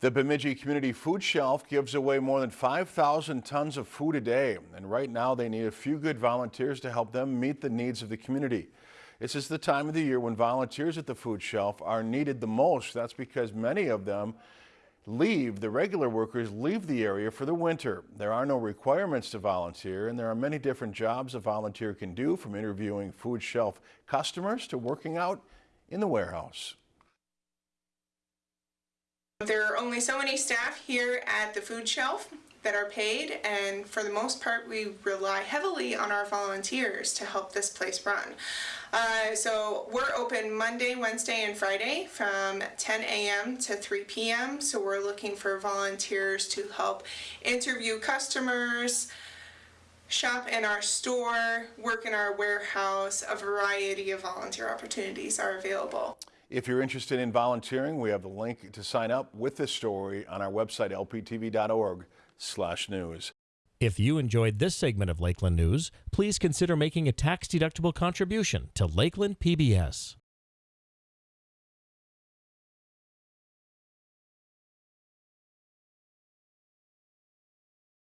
The Bemidji Community Food Shelf gives away more than 5,000 tons of food a day, and right now they need a few good volunteers to help them meet the needs of the community. This is the time of the year when volunteers at the food shelf are needed the most. That's because many of them leave, the regular workers leave the area for the winter. There are no requirements to volunteer, and there are many different jobs a volunteer can do, from interviewing food shelf customers to working out in the warehouse. There are only so many staff here at the food shelf that are paid and for the most part we rely heavily on our volunteers to help this place run. Uh, so we're open Monday, Wednesday, and Friday from 10 a.m. to 3 p.m. So we're looking for volunteers to help interview customers, shop in our store, work in our warehouse. A variety of volunteer opportunities are available. If you're interested in volunteering, we have the link to sign up with this story on our website, lptv.org slash news. If you enjoyed this segment of Lakeland News, please consider making a tax-deductible contribution to Lakeland PBS.